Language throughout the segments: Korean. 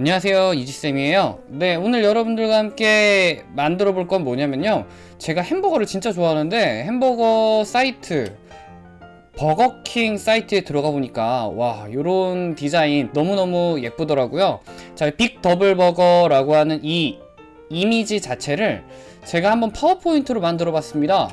안녕하세요 이지쌤이에요. 네 오늘 여러분들과 함께 만들어 볼 건 뭐냐면요. 제가 햄버거를 진짜 좋아하는데 햄버거 사이트 버거킹 사이트에 들어가 보니까 와 요런 디자인 너무너무 예쁘더라고요. 자 빅 더블 버거라고 하는 이 이미지 자체를 제가 한번 파워포인트로 만들어 봤습니다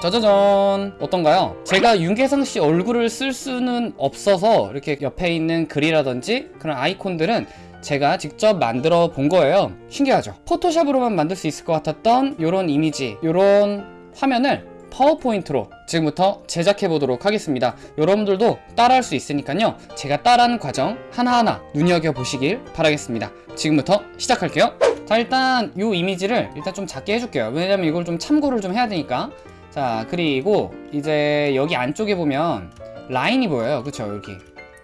짜자잔. 어떤가요? 제가 윤계상 씨 얼굴을 쓸 수는 없어서 이렇게 옆에 있는 글이라든지 그런 아이콘들은 제가 직접 만들어 본 거예요. 신기하죠? 포토샵으로만 만들 수 있을 것 같았던 이런 이미지 이런 화면을 파워포인트로 지금부터 제작해 보도록 하겠습니다. 여러분들도 따라할 수 있으니까요. 제가 따라한 과정 하나하나 눈여겨보시길 바라겠습니다. 지금부터 시작할게요. 자 일단 이 이미지를 일단 좀 작게 해줄게요. 왜냐면 이걸 좀 참고를 좀 해야 되니까 자 그리고 이제 여기 안쪽에 보면 라인이 보여요. 그쵸? 여기.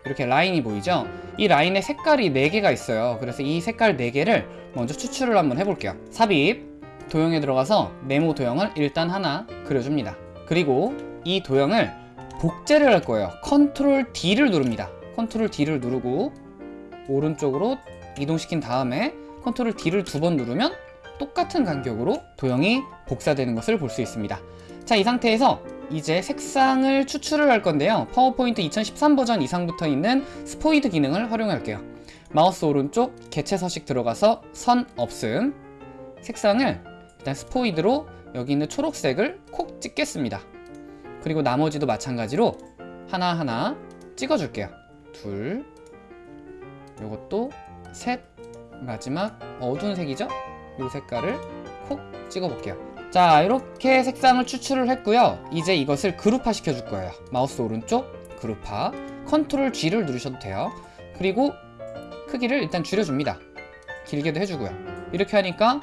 이렇게 라인이 보이죠? 이 라인에 색깔이 4개가 있어요. 그래서 이 색깔 4개를 먼저 추출을 한번 해볼게요. 삽입. 도형에 들어가서 네모 도형을 일단 하나 그려줍니다. 그리고 이 도형을 복제를 할 거예요. 컨트롤 D를 누릅니다. 컨트롤 D를 누르고 오른쪽으로 이동시킨 다음에 컨트롤 D를 두 번 누르면 똑같은 간격으로 도형이 복사되는 것을 볼 수 있습니다 자 이 상태에서 이제 색상을 추출을 할 건데요. 파워포인트 2013 버전 이상부터 있는 스포이드 기능을 활용할게요. 마우스 오른쪽 개체 서식 들어가서 선 없음. 색상을 일단 스포이드로 여기 있는 초록색을 콕 찍겠습니다. 그리고 나머지도 마찬가지로 하나하나 찍어줄게요. 둘 요것도 셋 마지막 어두운 색이죠? 요 색깔을 콕 찍어 볼게요 자 이렇게 색상을 추출을 했고요. 이제 이것을 그룹화 시켜 줄 거예요. 마우스 오른쪽 그룹화 컨트롤 G를 누르셔도 돼요. 그리고 크기를 일단 줄여줍니다. 길게도 해주고요. 이렇게 하니까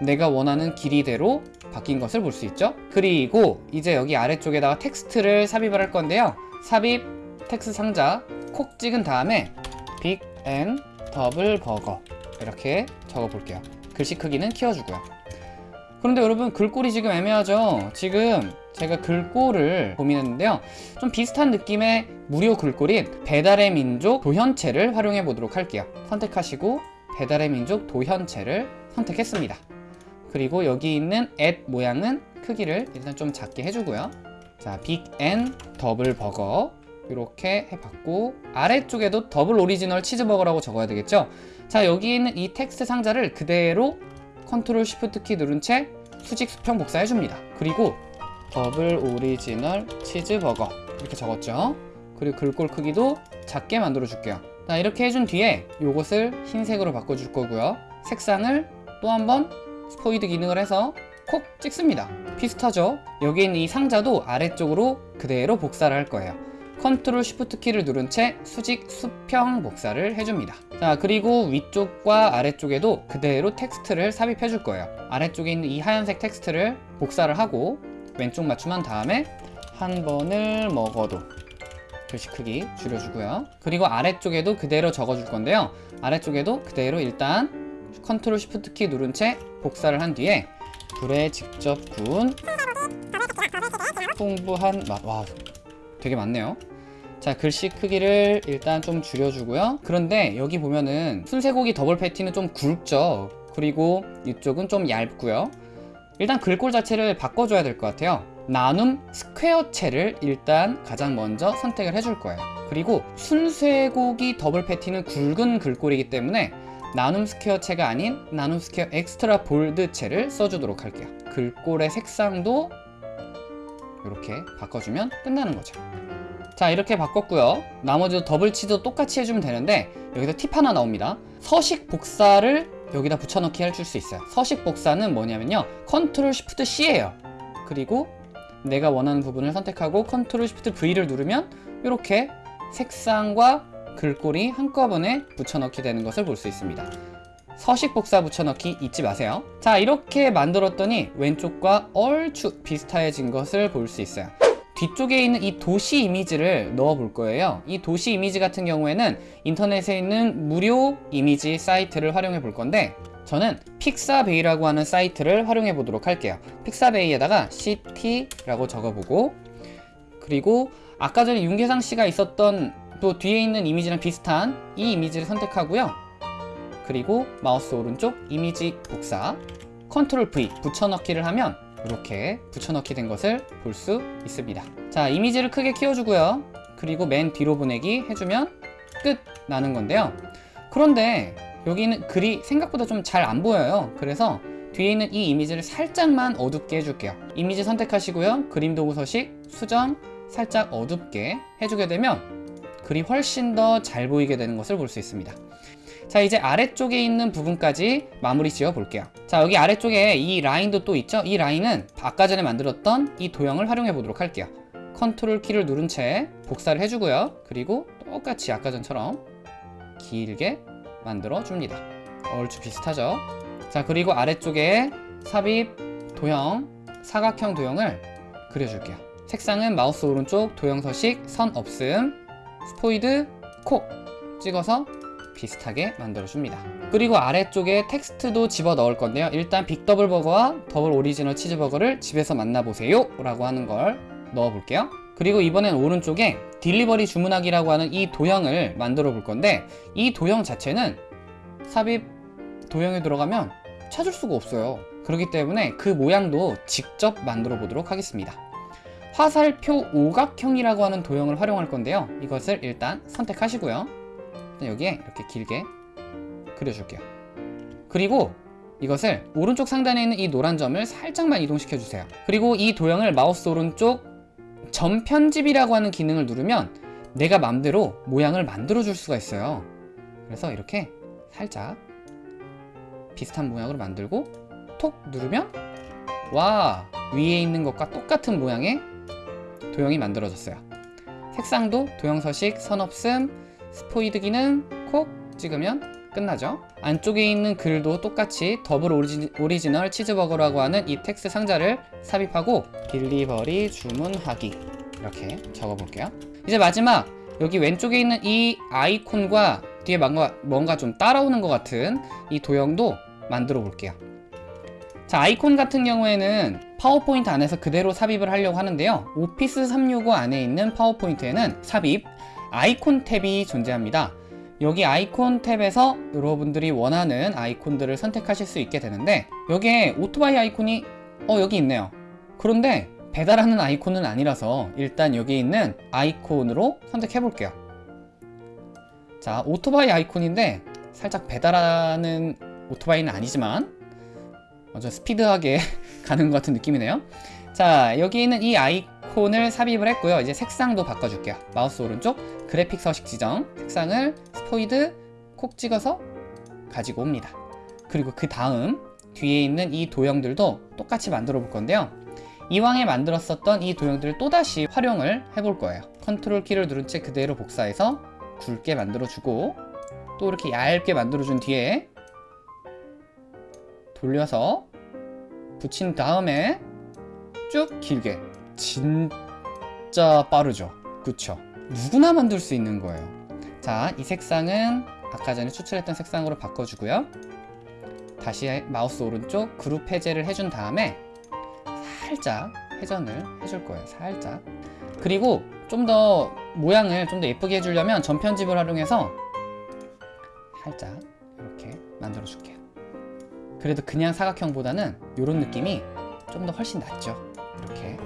내가 원하는 길이대로 바뀐 것을 볼 수 있죠? 그리고 이제 여기 아래쪽에다가 텍스트를 삽입을 할 건데요. 삽입 텍스트 상자 콕 찍은 다음에 빅 앤 더블 버거 이렇게 적어 볼게요. 글씨 크기는 키워주고요 그런데 여러분 글꼴이 지금 애매하죠? 지금 제가 글꼴을 고민했는데요. 좀 비슷한 느낌의 무료 글꼴인 배달의 민족 도현체를 활용해 보도록 할게요. 선택하시고 배달의 민족 도현체를 선택했습니다. 그리고 여기 있는 앳 모양은 크기를 일단 좀 작게 해주고요. 자, 빅 앤 더블 버거 이렇게 해봤고 아래쪽에도 더블 오리지널 치즈버거라고 적어야 되겠죠? 자 여기 있는 이 텍스트 상자를 그대로 컨트롤 쉬프트 키 누른 채 수직 수평 복사해 줍니다. 그리고 더블 오리지널 치즈버거 이렇게 적었죠. 그리고 글꼴 크기도 작게 만들어 줄게요. 자 이렇게 해준 뒤에 이것을 흰색으로 바꿔줄 거고요. 색상을 또 한번 스포이드 기능을 해서 콕 찍습니다. 비슷하죠? 여기 있는 이 상자도 아래쪽으로 그대로 복사를 할 거예요 컨트롤 쉬프트 키를 누른 채 수직 수평 복사를 해줍니다. 자 그리고 위쪽과 아래쪽에도 그대로 텍스트를 삽입해 줄 거예요. 아래쪽에 있는 이 하얀색 텍스트를 복사를 하고 왼쪽 맞춤한 다음에 한 번을 먹어도 글씨 크기 줄여주고요. 그리고 아래쪽에도 그대로 적어줄 건데요. 아래쪽에도 그대로 일단 컨트롤 쉬프트 키 누른 채 복사를 한 뒤에 불에 직접 구운 풍부한 맛. 와 되게 많네요. 자 글씨 크기를 일단 좀 줄여주고요. 그런데 여기 보면은 순쇠고기 더블 패티는 좀 굵죠. 그리고 이쪽은 좀 얇고요. 일단 글꼴 자체를 바꿔줘야 될 것 같아요. 나눔 스퀘어체를 일단 가장 먼저 선택을 해줄 거예요. 그리고 순쇠고기 더블 패티는 굵은 글꼴이기 때문에 나눔 스퀘어체가 아닌 나눔 스퀘어 extra bold체를 써주도록 할게요. 글꼴의 색상도 이렇게 바꿔주면 끝나는 거죠. 자 이렇게 바꿨고요. 나머지도 더블 치즈도 똑같이 해주면 되는데 여기서 팁 하나 나옵니다. 서식 복사를 여기다 붙여넣기 해줄 수 있어요. 서식 복사는 뭐냐면요. 컨트롤 쉬프트 C예요. 그리고 내가 원하는 부분을 선택하고 컨트롤 쉬프트 V를 누르면 이렇게 색상과 글꼴이 한꺼번에 붙여넣기 되는 것을 볼 수 있습니다 서식 복사 붙여넣기 잊지 마세요. 자 이렇게 만들었더니 왼쪽과 얼추 비슷해진 것을 볼 수 있어요. 뒤쪽에 있는 이 도시 이미지를 넣어 볼 거예요. 이 도시 이미지 같은 경우에는 인터넷에 있는 무료 이미지 사이트를 활용해 볼 건데 저는 픽사베이라고 하는 사이트를 활용해 보도록 할게요. 픽사베이에다가 CT라고 적어보고 그리고 아까 전에 윤계상 씨가 있었던 또 뒤에 있는 이미지랑 비슷한 이 이미지를 선택하고요. 그리고 마우스 오른쪽 이미지 복사 컨트롤 V 붙여넣기를 하면 이렇게 붙여넣기 된 것을 볼 수 있습니다. 자, 이미지를 크게 키워주고요. 그리고 맨 뒤로 보내기 해주면 끝 나는 건데요. 그런데 여기는 글이 생각보다 좀 잘 안 보여요. 그래서 뒤에 있는 이 이미지를 살짝만 어둡게 해줄게요. 이미지 선택하시고요. 그림 도구 서식, 수정, 살짝 어둡게 해주게 되면 글이 훨씬 더 잘 보이게 되는 것을 볼 수 있습니다. 자 이제 아래쪽에 있는 부분까지 마무리 지어 볼게요. 자 여기 아래쪽에 이 라인도 또 있죠? 이 라인은 아까 전에 만들었던 이 도형을 활용해 보도록 할게요. 컨트롤 키를 누른 채 복사를 해주고요. 그리고 똑같이 아까 전처럼 길게 만들어 줍니다. 얼추 비슷하죠? 자 그리고 아래쪽에 삽입 도형 사각형 도형을 그려줄게요. 색상은 마우스 오른쪽 도형 서식 선 없음 스포이드 콕 찍어서 비슷하게 만들어줍니다. 그리고 아래쪽에 텍스트도 집어 넣을 건데요. 일단 빅더블버거와 더블 오리지널 치즈버거를 집에서 만나보세요 라고 하는 걸 넣어볼게요. 그리고 이번엔 오른쪽에 delivery 주문하기라고 하는 이 도형을 만들어 볼 건데 이 도형 자체는 삽입 도형에 들어가면 찾을 수가 없어요. 그렇기 때문에 그 모양도 직접 만들어 보도록 하겠습니다. 화살표 오각형이라고 하는 도형을 활용할 건데요. 이것을 일단 선택하시고요. 여기에 이렇게 길게 그려줄게요. 그리고 이것을 오른쪽 상단에 있는 이 노란 점을 살짝만 이동시켜 주세요. 그리고 이 도형을 마우스 오른쪽 점 편집이라고 하는 기능을 누르면 내가 맘대로 모양을 만들어 줄 수가 있어요. 그래서 이렇게 살짝 비슷한 모양으로 만들고 톡 누르면 와 위에 있는 것과 똑같은 모양의 도형이 만들어졌어요. 색상도 도형 서식, 선 없음, 스포이드 기능 콕 찍으면 끝나죠. 안쪽에 있는 글도 똑같이 더블 오리지, 오리지 널 치즈버거라고 하는 이 텍스트 상자를 삽입하고 delivery 주문하기. 이렇게 적어 볼게요. 이제 마지막 여기 왼쪽에 있는 이 아이콘과 뒤에 뭔가, 뭔가 좀 따라오는 것 같은 이 도형도 만들어 볼게요. 자 아이콘 같은 경우에는 파워포인트 안에서 그대로 삽입을 하려고 하는데요. 오피스 365 안에 있는 파워포인트에는 삽입 아이콘 탭이 존재합니다. 여기 아이콘 탭에서 여러분들이 원하는 아이콘들을 선택하실 수 있게 되는데 여기에 오토바이 아이콘이 어 여기 있네요. 그런데 배달하는 아이콘은 아니라서 일단 여기 있는 아이콘으로 선택해 볼게요. 자 오토바이 아이콘인데 살짝 배달하는 오토바이는 아니지만 먼저 스피드하게 가는 것 같은 느낌이네요. 자 여기 있는 이 아이콘을 삽입을 했고요. 이제 색상도 바꿔줄게요. 마우스 오른쪽 그래픽 서식 지정 색상을 스포이드 콕 찍어서 가지고 옵니다. 그리고 그 다음 뒤에 있는 이 도형들도 똑같이 만들어 볼 건데요. 이왕에 만들었었던 이 도형들을 또다시 활용을 해 볼 거예요. 컨트롤 키를 누른 채 그대로 복사해서 굵게 만들어 주고 또 이렇게 얇게 만들어 준 뒤에 돌려서 붙인 다음에 쭉 길게. 진짜 빠르죠. 그쵸 누구나 만들 수 있는 거예요. 자 이 색상은 아까 전에 추출했던 색상으로 바꿔주고요. 다시 마우스 오른쪽 그룹 해제를 해준 다음에 살짝 회전을 해줄 거예요 살짝. 그리고 좀 더 모양을 좀 더 예쁘게 해주려면 전편집을 활용해서 살짝 이렇게 만들어 줄게요. 그래도 그냥 사각형보다는 이런 느낌이 좀 더 훨씬 낫죠 이렇게.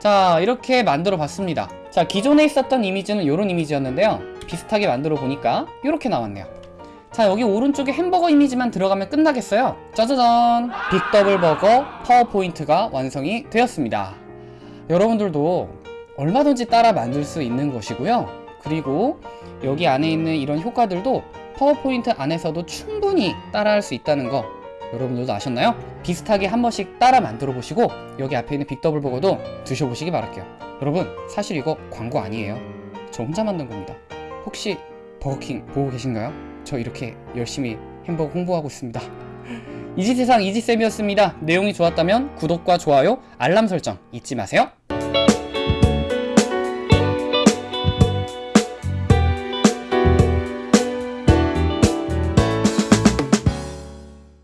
자 이렇게 만들어 봤습니다 자 기존에 있었던 이미지는 이런 이미지였는데요. 비슷하게 만들어 보니까 이렇게 나왔네요. 자 여기 오른쪽에 햄버거 이미지만 들어가면 끝나겠어요. 짜자잔! 빅더블버거 파워포인트가 완성이 되었습니다. 여러분들도 얼마든지 따라 만들 수 있는 것이고요. 그리고 여기 안에 있는 이런 효과들도 파워포인트 안에서도 충분히 따라할 수 있다는 거 여러분들도 아셨나요? 비슷하게 한 번씩 따라 만들어 보시고 여기 앞에 있는 빅더블버거도 드셔보시기 바랄게요 여러분 사실 이거 광고 아니에요. 저 혼자 만든 겁니다. 혹시 버거킹 보고 계신가요? 저 이렇게 열심히 햄버거 홍보하고 있습니다. 이지세상 이지쌤이었습니다. 내용이 좋았다면 구독과 좋아요 알람 설정 잊지 마세요